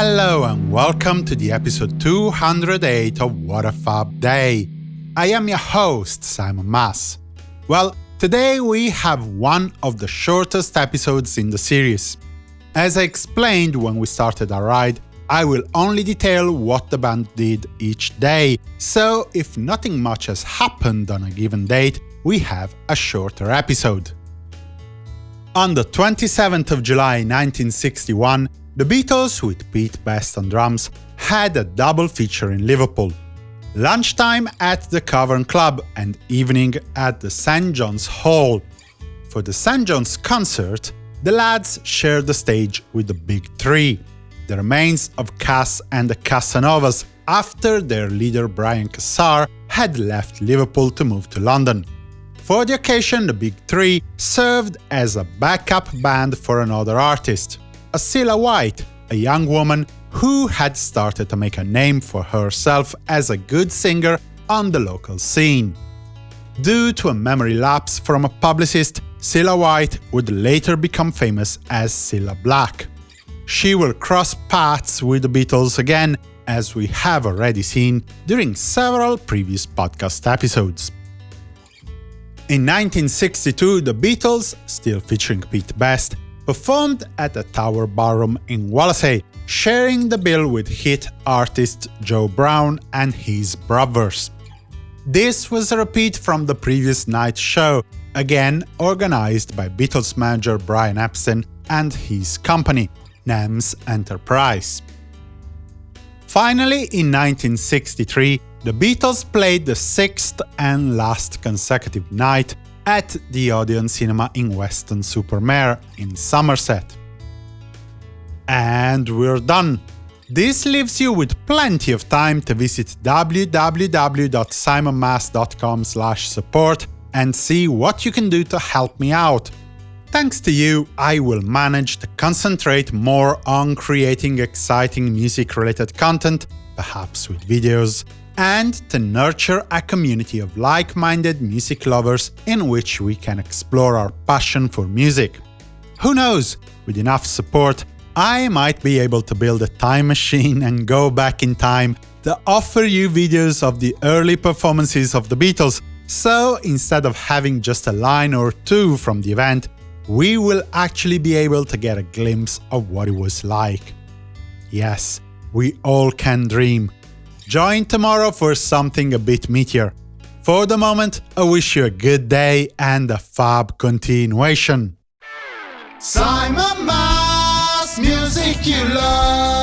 Hello and welcome to the episode 208 of What a Fab Day. I am your host, Simon Mas. Well, today we have one of the shortest episodes in the series. As I explained when we started our ride, I will only detail what the band did each day, so if nothing much has happened on a given date, we have a shorter episode. On the 27th of July 1961, the Beatles, with Pete Best on drums, had a double feature in Liverpool. Lunchtime at the Cavern Club and evening at the St. John's Hall. For the St. John's concert, the lads shared the stage with the Big Three, the remains of Cass and the Casanovas after their leader Brian Casser had left Liverpool to move to London. For the occasion, the Big Three served as a backup band for another artist, Cilla White, a young woman who had started to make a name for herself as a good singer on the local scene. Due to a memory lapse from a publicist, Cilla White would later become famous as Cilla Black. She will cross paths with the Beatles again, as we have already seen during several previous podcast episodes. In 1962, the Beatles, still featuring Pete Best, performed at the Tower Ballroom in Wallasey, sharing the bill with hit artist Joe Brown and his brothers. This was a repeat from the previous night's show, again organized by Beatles manager Brian Epstein and his company, NEMS Enterprise. Finally, in 1963, the Beatles played the sixth and last consecutive night at the Odeon Cinema in Weston-super-Mare in Somerset. And we're done! This leaves you with plenty of time to visit www.simonmas.com support and see what you can do to help me out. Thanks to you, I will manage to concentrate more on creating exciting music-related content, perhaps with videos, and to nurture a community of like-minded music lovers in which we can explore our passion for music. Who knows, with enough support, I might be able to build a time machine and go back in time to offer you videos of the early performances of the Beatles, so instead of having just a line or two from the event, we will actually be able to get a glimpse of what it was like. Yes, we all can dream, Join tomorrow for something a bit meatier. For the moment, I wish you a good day and a fab continuation. Simon Mas, music you love.